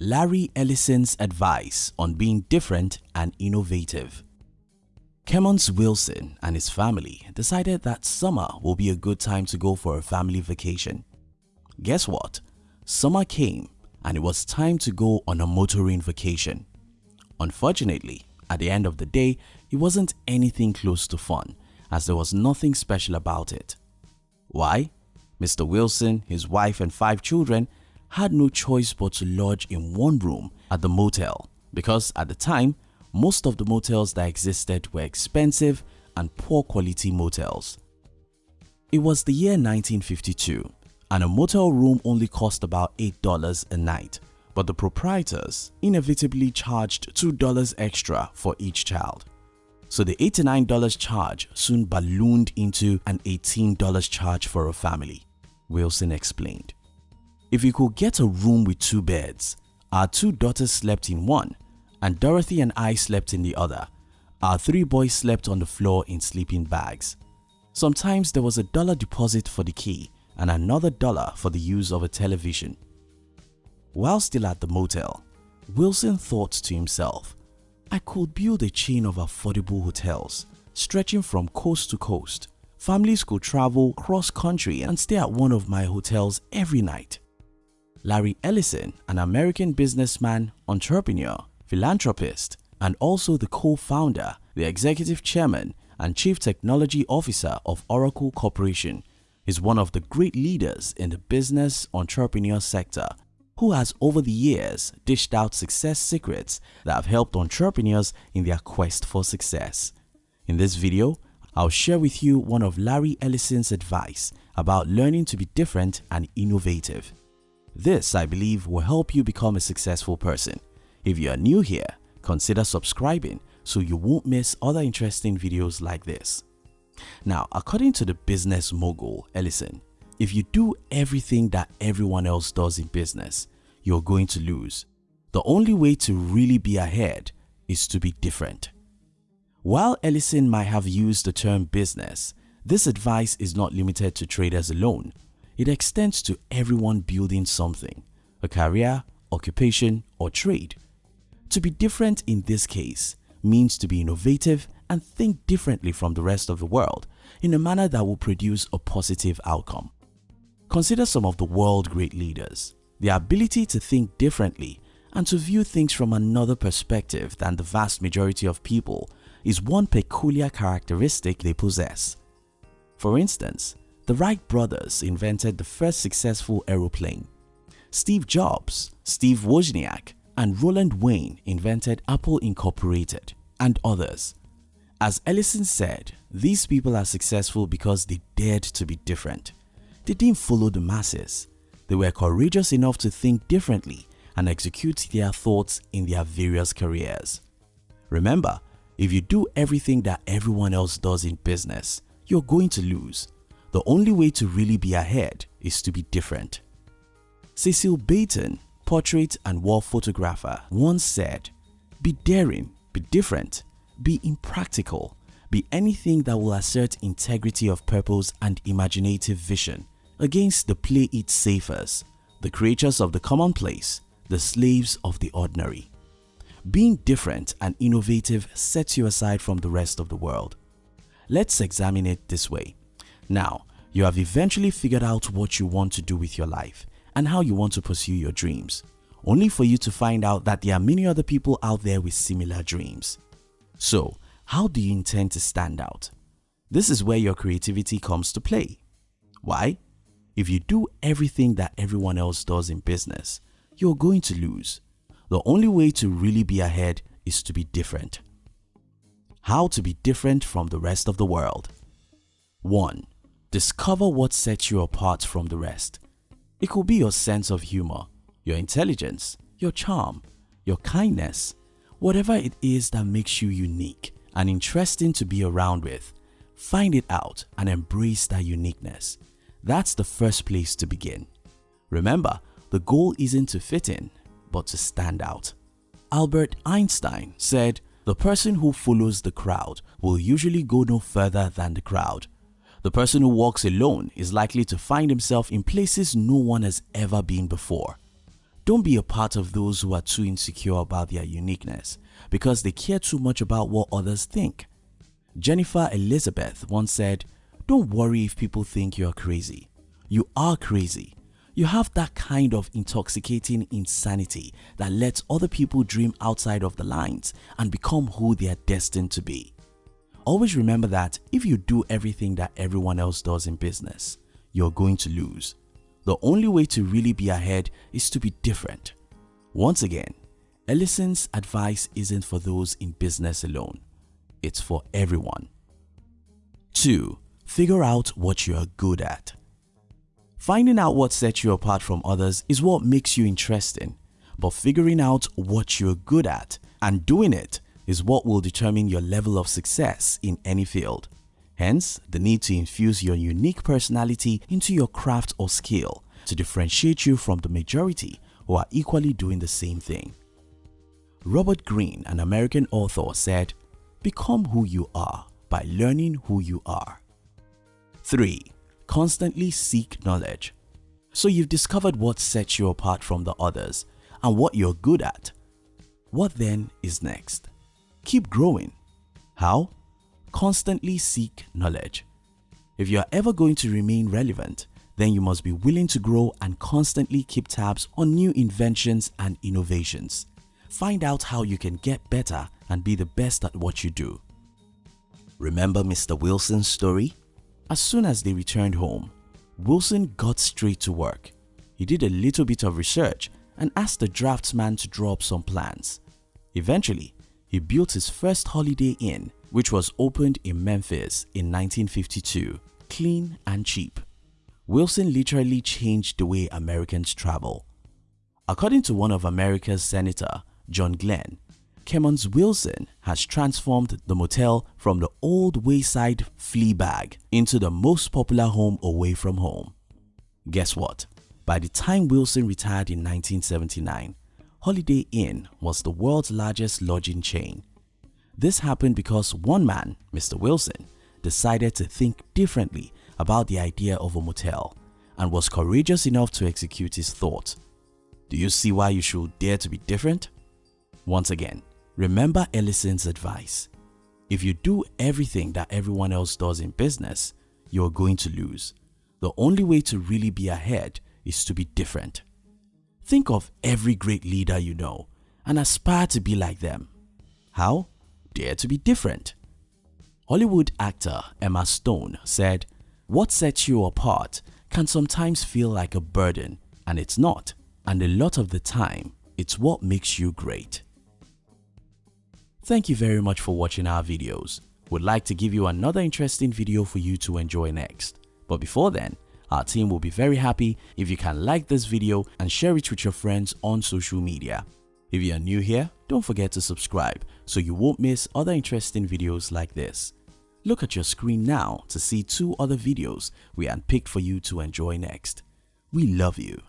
Larry Ellison's advice on being different and innovative. Kemmons Wilson and his family decided that summer will be a good time to go for a family vacation. Guess what? Summer came and it was time to go on a motoring vacation. Unfortunately, at the end of the day, it wasn't anything close to fun as there was nothing special about it. Why? Mr. Wilson, his wife and five children had no choice but to lodge in one room at the motel because at the time, most of the motels that existed were expensive and poor quality motels. It was the year 1952 and a motel room only cost about $8 a night but the proprietors inevitably charged $2 extra for each child. So the $89 charge soon ballooned into an $18 charge for a family, Wilson explained. If you could get a room with two beds, our two daughters slept in one and Dorothy and I slept in the other. Our three boys slept on the floor in sleeping bags. Sometimes there was a dollar deposit for the key and another dollar for the use of a television. While still at the motel, Wilson thought to himself, I could build a chain of affordable hotels stretching from coast to coast. Families could travel cross country and stay at one of my hotels every night. Larry Ellison, an American businessman, entrepreneur, philanthropist, and also the co-founder, the executive chairman and chief technology officer of Oracle Corporation, is one of the great leaders in the business entrepreneur sector who has over the years dished out success secrets that have helped entrepreneurs in their quest for success. In this video, I'll share with you one of Larry Ellison's advice about learning to be different and innovative. This, I believe, will help you become a successful person. If you are new here, consider subscribing so you won't miss other interesting videos like this. Now, according to the business mogul Ellison, if you do everything that everyone else does in business, you're going to lose. The only way to really be ahead is to be different. While Ellison might have used the term business, this advice is not limited to traders alone. It extends to everyone building something, a career, occupation or trade. To be different in this case means to be innovative and think differently from the rest of the world in a manner that will produce a positive outcome. Consider some of the world great leaders. Their ability to think differently and to view things from another perspective than the vast majority of people is one peculiar characteristic they possess. For instance, the Wright brothers invented the first successful aeroplane. Steve Jobs, Steve Wozniak, and Roland Wayne invented Apple Incorporated and others. As Ellison said, these people are successful because they dared to be different. They didn't follow the masses. They were courageous enough to think differently and execute their thoughts in their various careers. Remember, if you do everything that everyone else does in business, you're going to lose the only way to really be ahead is to be different. Cecil Beaton, portrait and wall photographer, once said, Be daring, be different, be impractical, be anything that will assert integrity of purpose and imaginative vision against the play it safers, the creatures of the commonplace, the slaves of the ordinary. Being different and innovative sets you aside from the rest of the world. Let's examine it this way. Now, you have eventually figured out what you want to do with your life and how you want to pursue your dreams, only for you to find out that there are many other people out there with similar dreams. So, how do you intend to stand out? This is where your creativity comes to play. Why? If you do everything that everyone else does in business, you're going to lose. The only way to really be ahead is to be different. How to be different from the rest of the world 1. Discover what sets you apart from the rest. It could be your sense of humor, your intelligence, your charm, your kindness, whatever it is that makes you unique and interesting to be around with. Find it out and embrace that uniqueness. That's the first place to begin. Remember, the goal isn't to fit in, but to stand out. Albert Einstein said, the person who follows the crowd will usually go no further than the crowd the person who walks alone is likely to find himself in places no one has ever been before. Don't be a part of those who are too insecure about their uniqueness because they care too much about what others think. Jennifer Elizabeth once said, don't worry if people think you are crazy. You are crazy. You have that kind of intoxicating insanity that lets other people dream outside of the lines and become who they are destined to be. Always remember that if you do everything that everyone else does in business, you're going to lose. The only way to really be ahead is to be different. Once again, Ellison's advice isn't for those in business alone. It's for everyone. 2. Figure out what you are good at. Finding out what sets you apart from others is what makes you interesting, but figuring out what you're good at and doing it is what will determine your level of success in any field. Hence, the need to infuse your unique personality into your craft or skill to differentiate you from the majority who are equally doing the same thing. Robert Greene, an American author said, Become who you are by learning who you are. 3. Constantly seek knowledge. So you've discovered what sets you apart from the others and what you're good at. What then is next? Keep growing. How? Constantly seek knowledge. If you are ever going to remain relevant, then you must be willing to grow and constantly keep tabs on new inventions and innovations. Find out how you can get better and be the best at what you do. Remember Mr. Wilson's story? As soon as they returned home, Wilson got straight to work. He did a little bit of research and asked the draftsman to draw up some plans. Eventually, he built his first Holiday Inn which was opened in Memphis in 1952, clean and cheap. Wilson literally changed the way Americans travel. According to one of America's senator, John Glenn, Kemmons Wilson has transformed the motel from the old wayside flea bag into the most popular home away from home. Guess what? By the time Wilson retired in 1979, Holiday Inn was the world's largest lodging chain. This happened because one man, Mr. Wilson, decided to think differently about the idea of a motel and was courageous enough to execute his thought. Do you see why you should dare to be different? Once again, remember Ellison's advice. If you do everything that everyone else does in business, you're going to lose. The only way to really be ahead is to be different. Think of every great leader you know and aspire to be like them. How? Dare to be different. Hollywood actor Emma Stone said, What sets you apart can sometimes feel like a burden and it's not and a lot of the time it's what makes you great. Thank you very much for watching our videos. We'd like to give you another interesting video for you to enjoy next. But before then, our team will be very happy if you can like this video and share it with your friends on social media. If you are new here, don't forget to subscribe so you won't miss other interesting videos like this. Look at your screen now to see two other videos we handpicked for you to enjoy next. We love you.